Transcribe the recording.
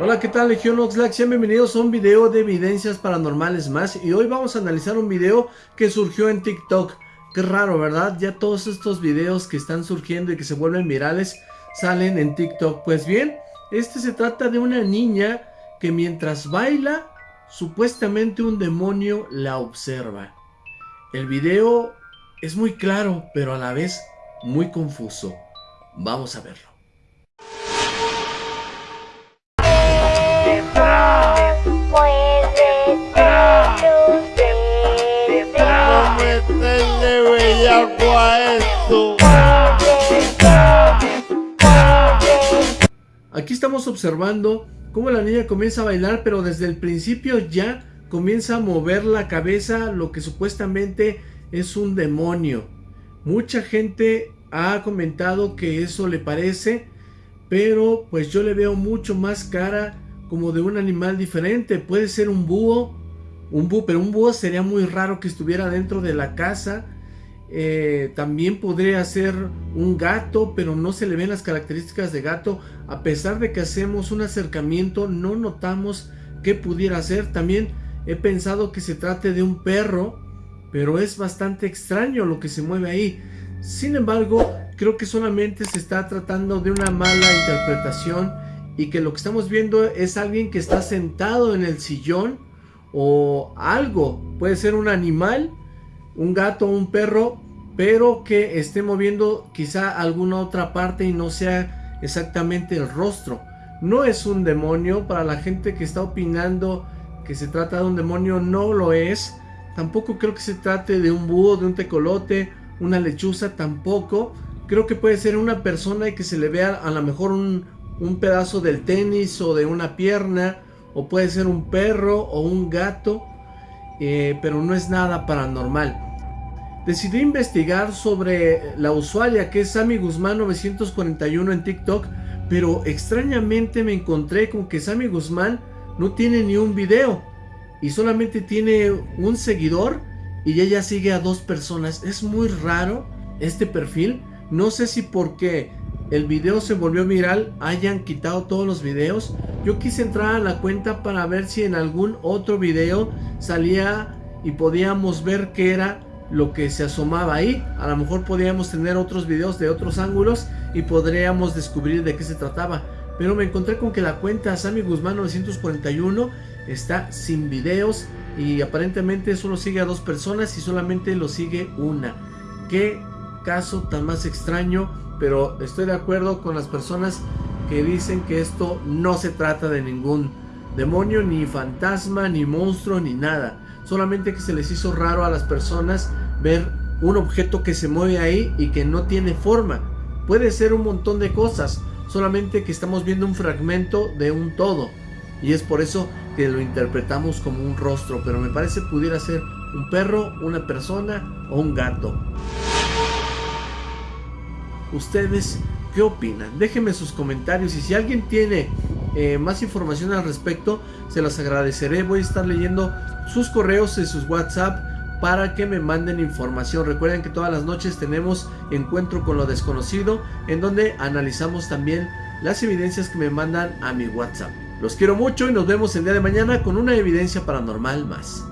Hola, ¿qué tal Legión Oxlack? Sean bienvenidos a un video de evidencias paranormales más y hoy vamos a analizar un video que surgió en TikTok. Qué raro, ¿verdad? Ya todos estos videos que están surgiendo y que se vuelven virales salen en TikTok. Pues bien, este se trata de una niña que mientras baila, supuestamente un demonio la observa. El video es muy claro, pero a la vez muy confuso. Vamos a verlo. Aquí estamos observando cómo la niña comienza a bailar, pero desde el principio ya comienza a mover la cabeza, lo que supuestamente es un demonio. Mucha gente ha comentado que eso le parece, pero pues yo le veo mucho más cara como de un animal diferente. Puede ser un búho, un búho, pero un búho sería muy raro que estuviera dentro de la casa. Eh, también podría ser un gato, pero no se le ven las características de gato. A pesar de que hacemos un acercamiento, no notamos que pudiera ser. También he pensado que se trate de un perro, pero es bastante extraño lo que se mueve ahí. Sin embargo, creo que solamente se está tratando de una mala interpretación y que lo que estamos viendo es alguien que está sentado en el sillón o algo. Puede ser un animal, un gato, un perro, pero que esté moviendo quizá alguna otra parte y no sea exactamente el rostro. No es un demonio, para la gente que está opinando que se trata de un demonio, no lo es. Tampoco creo que se trate de un búho, de un tecolote, una lechuza, tampoco. Creo que puede ser una persona y que se le vea a lo mejor un, pedazo del tenis o de una pierna, o puede ser un perro o un gato, eh, pero no es nada paranormal. Decidí investigar sobre la usuaria que es Sammy Guzmán 941 en TikTok, pero extrañamente me encontré con que Sammy Guzmán no tiene ni un video y solamente tiene un seguidor y ella sigue a dos personas. Es muy raro este perfil. No sé si porque el video se volvió viral hayan quitado todos los videos. Yo quise entrar a la cuenta para ver si en algún otro video salía y podíamos ver qué era lo que se asomaba ahí. A lo mejor podíamos tener otros videos de otros ángulos y podríamos descubrir de qué se trataba. Pero me encontré con que la cuenta Sammy Guzmán 941 está sin videos y aparentemente solo sigue a dos personas y solamente lo sigue una. Qué caso tan más extraño, pero estoy de acuerdo con las personas que dicen que esto no se trata de ningún demonio, ni fantasma, ni monstruo, ni nada. Solamente que se les hizo raro a las personas ver un objeto que se mueve ahí y que no tiene forma. Puede ser un montón de cosas, solamente que estamos viendo un fragmento de un todo. Y es por eso que lo interpretamos como un rostro, pero me parece pudiera ser un perro, una persona o un gato. ¿Ustedes qué opinan? Déjenme sus comentarios y si alguien tiene eh, más información al respecto, se las agradeceré. Voy a estar leyendo sus correos y sus WhatsApp para que me manden información. Recuerden que todas las noches tenemos encuentro con lo desconocido en donde analizamos también las evidencias que me mandan a mi WhatsApp. Los quiero mucho y nos vemos el día de mañana con una evidencia paranormal más.